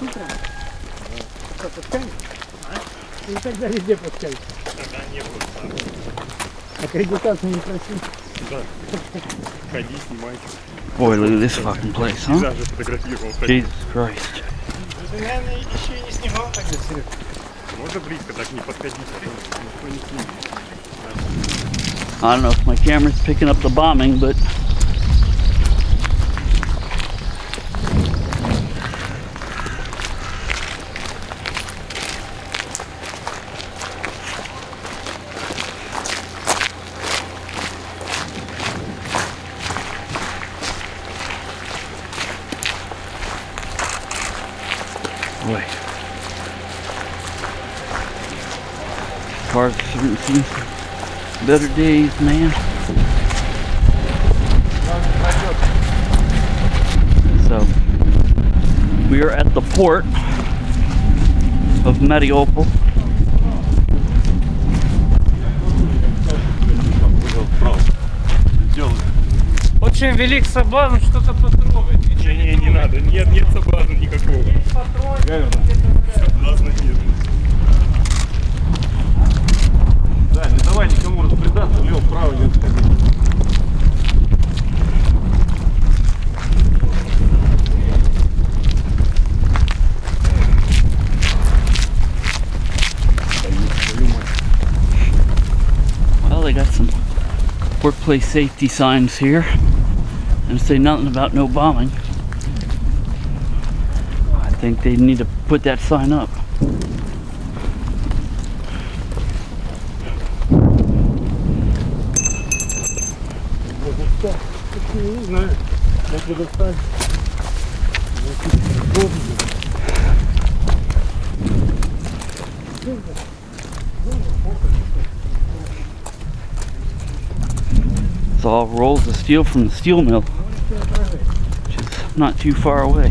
Sutra. Co, podciągnie? I tak dalej gdzie podciągnie? Тогда не было А кредитацию не просил? Да. Ходи, снимай. Boy, look at this fucking place, huh? Пейзажи фотографировал. Ходи. Jesus Christ. Ты, наверное, еще и не снимал тогда, Серег. Можно близко так не подходить? Никто не снимет. I don't know if my camera's picking up the bombing, but Certainly seems better days, man. So, we are at the port of Mariupol. Очень велик соблазн что-то потрогать. Не, не, не надо. Нет, нет соблазна никакого. Соблазна workplace safety signs here and say nothing about no bombing. I think they need to put that sign up. All rolls of steel from the steel mill, which is not too far away.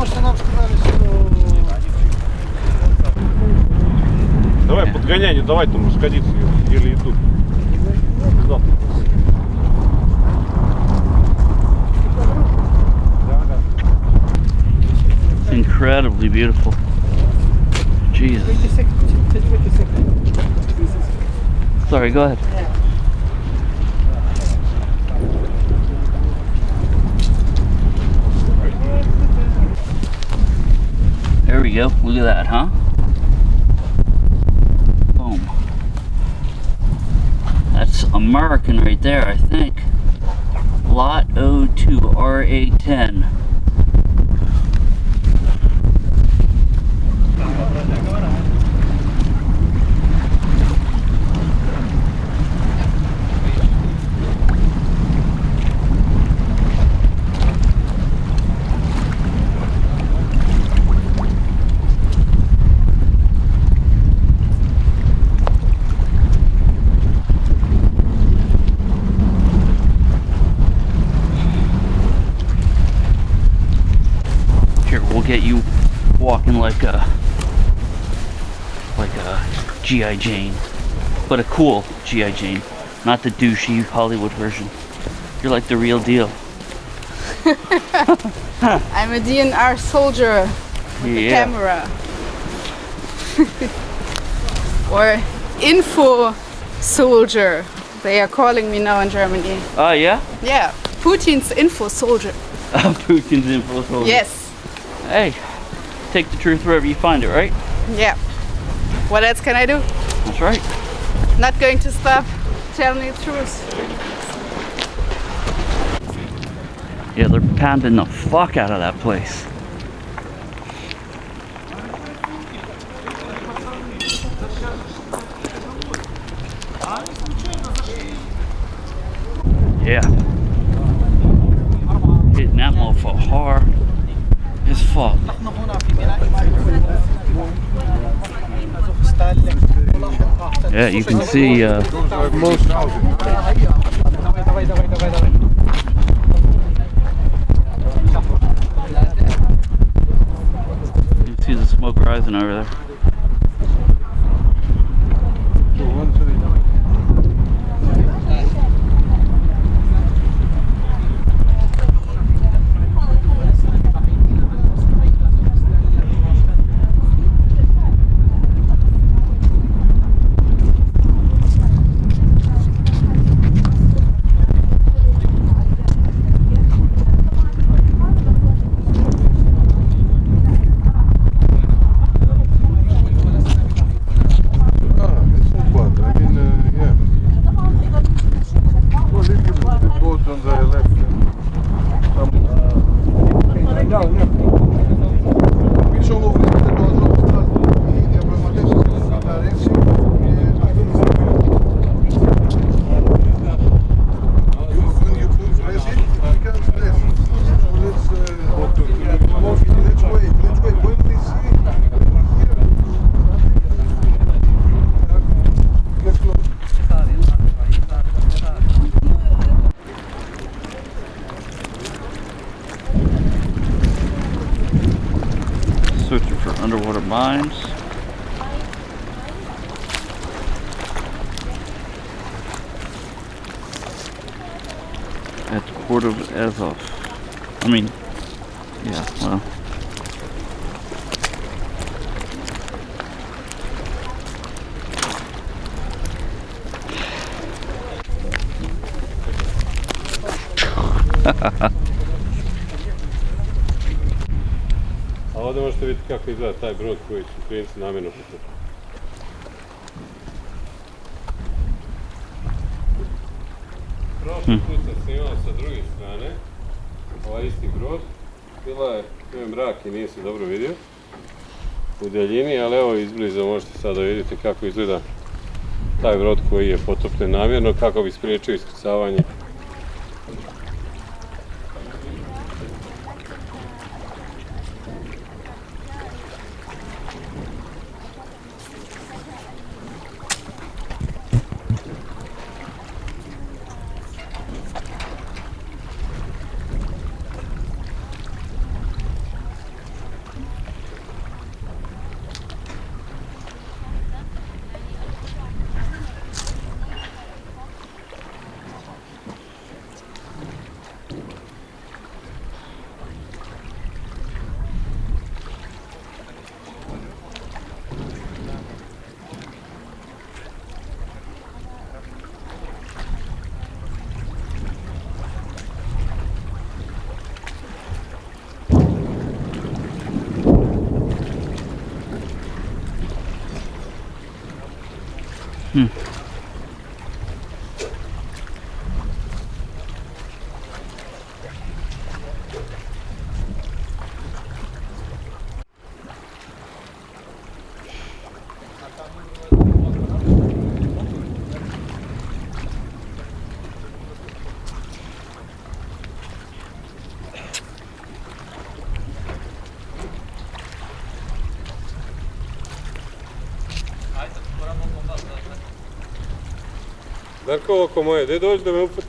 Потому что нам сказали, что... Давай, подгоняй, не давай там расходиться, еле идут. Да, incredibly beautiful. Jesus. Sorry, go ahead. There we go. Look at that, huh? Boom. That's American right there, I think. Lot 02 RA10. We'll get you walking like a like a GI Jane, but a cool GI Jane, not the douchey Hollywood version. You're like the real deal. I'm a DNR soldier with a Yeah. camera. or info soldier. They are calling me now in Germany. Oh yeah. Yeah, Putin's info soldier. Putin's info soldier. Yes. Hey, take the truth wherever you find it, right? Yeah. What else can I do? That's right. Not going to stop. Tell me the truth. Yeah, they're pounding the fuck out of that place. Yeah. Hitting that motherfucker hard as fuck. Yeah, you can see uh, you can see the smoke rising over there. Ah, it's not bad. I mean, uh, yeah. Well, if you put the boat on the left, uh, some, uh, no, no. Mi sono vestito dallo stato di adesso sono da Renzi When you put Renzi, you can stay. So let's, uh, let's wait, let's wait. When we see here, get close. Searching for underwater mines. At the port of Azov. I mean, yeah, well. A ovdje možete vidjeti kako izgleda taj brod koji su klijenti namjerno potopili. Prošli put sam snimao sa druge strane, ovaj isti brod. Bila je, bio mrak i nije se dobro vidio u daljini, ali evo izbliza možete sada vidjeti kako izgleda taj brod koji je potopljen namjerno kako bi spriječio iskrcavanje Hmm. Darko, oko moje, gdje dođi da me uputa?